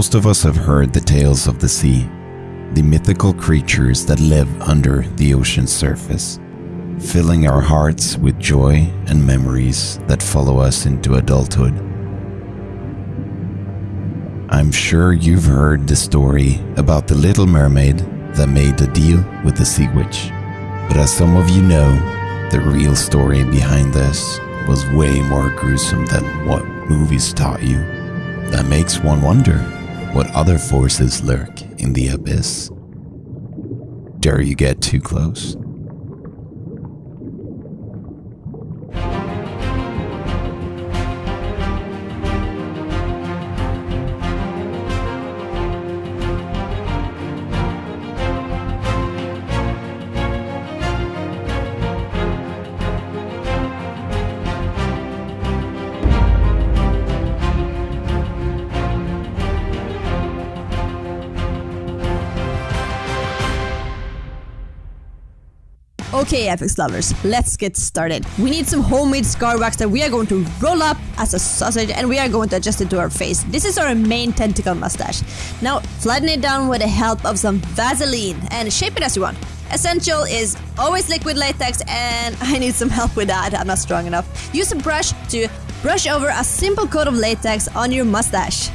Most of us have heard the tales of the sea, the mythical creatures that live under the ocean's surface, filling our hearts with joy and memories that follow us into adulthood. I'm sure you've heard the story about the little mermaid that made a deal with the sea witch. But as some of you know, the real story behind this was way more gruesome than what movies taught you. That makes one wonder what other forces lurk in the abyss. Dare you get too close? Okay, Apex lovers, let's get started. We need some homemade scar wax that we are going to roll up as a sausage and we are going to adjust it to our face. This is our main tentacle mustache. Now, flatten it down with the help of some Vaseline and shape it as you want. Essential is always liquid latex and I need some help with that, I'm not strong enough. Use a brush to brush over a simple coat of latex on your mustache.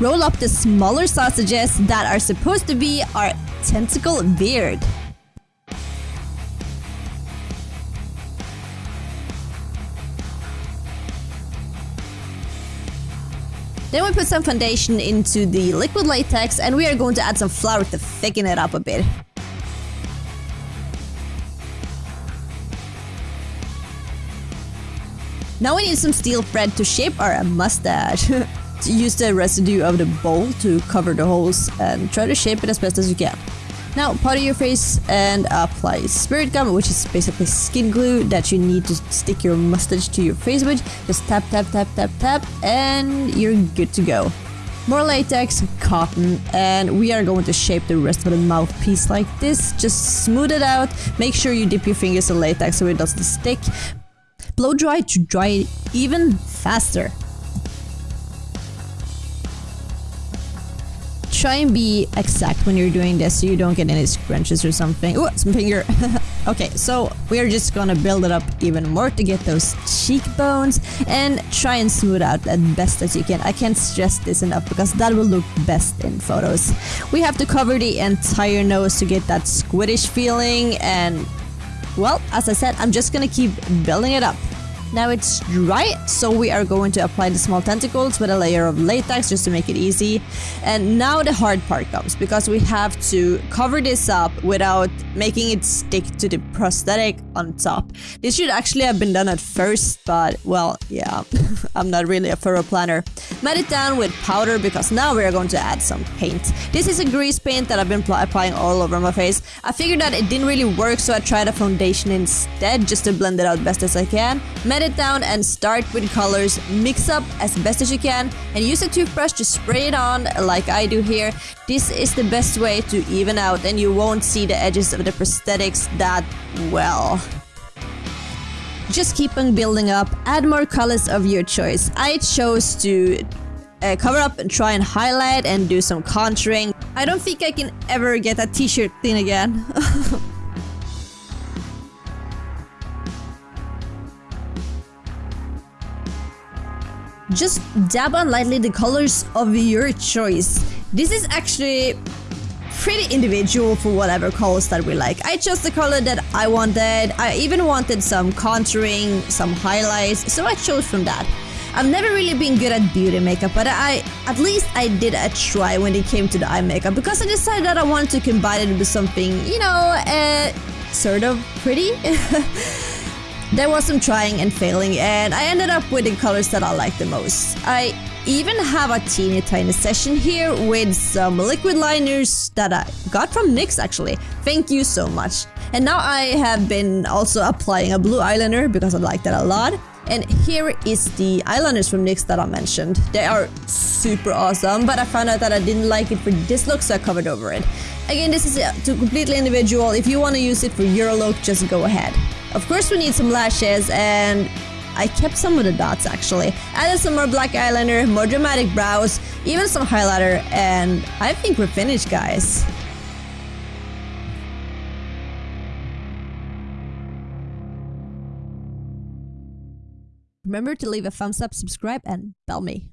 Roll up the smaller sausages that are supposed to be our tentacle beard. Then we put some foundation into the liquid latex and we are going to add some flour to thicken it up a bit. Now we need some steel thread to shape our mustache. use the residue of the bowl to cover the holes and try to shape it as best as you can. Now powder your face and apply spirit gum which is basically skin glue that you need to stick your mustache to your face with. Just tap tap tap tap tap and you're good to go. More latex, cotton, and we are going to shape the rest of the mouthpiece like this. Just smooth it out, make sure you dip your fingers in latex so it doesn't stick. Blow dry to dry it even faster. Try and be exact when you're doing this so you don't get any scrunches or something. Oh, some finger. okay, so we're just gonna build it up even more to get those cheekbones and try and smooth out as best as you can. I can't stress this enough because that will look best in photos. We have to cover the entire nose to get that squiddish feeling and well, as I said, I'm just gonna keep building it up. Now it's dry, so we are going to apply the small tentacles with a layer of latex just to make it easy. And now the hard part comes, because we have to cover this up without making it stick to the prosthetic on top. This should actually have been done at first, but well, yeah, I'm not really a thorough planner. Mat it down with powder because now we are going to add some paint. This is a grease paint that I've been applying all over my face. I figured that it didn't really work, so I tried a foundation instead just to blend it out best as I can it down and start with colors, mix up as best as you can and use a toothbrush to spray it on like I do here. This is the best way to even out and you won't see the edges of the prosthetics that well. Just keep on building up, add more colors of your choice. I chose to uh, cover up and try and highlight and do some contouring. I don't think I can ever get a t-shirt thing again. just dab on lightly the colors of your choice. This is actually pretty individual for whatever colors that we like. I chose the color that I wanted. I even wanted some contouring, some highlights, so I chose from that. I've never really been good at beauty makeup, but I at least I did a try when it came to the eye makeup because I decided that I wanted to combine it with something, you know, uh, sort of pretty. There was some trying and failing and I ended up with the colors that I like the most. I even have a teeny tiny session here with some liquid liners that I got from NYX actually. Thank you so much. And now I have been also applying a blue eyeliner because I like that a lot. And here is the eyeliners from NYX that I mentioned. They are super awesome, but I found out that I didn't like it for this look, so I covered over it. Again, this is completely individual. If you want to use it for your look, just go ahead. Of course we need some lashes and I kept some of the dots actually. Added some more black eyeliner, more dramatic brows, even some highlighter, and I think we're finished guys. Remember to leave a thumbs up, subscribe, and bell me.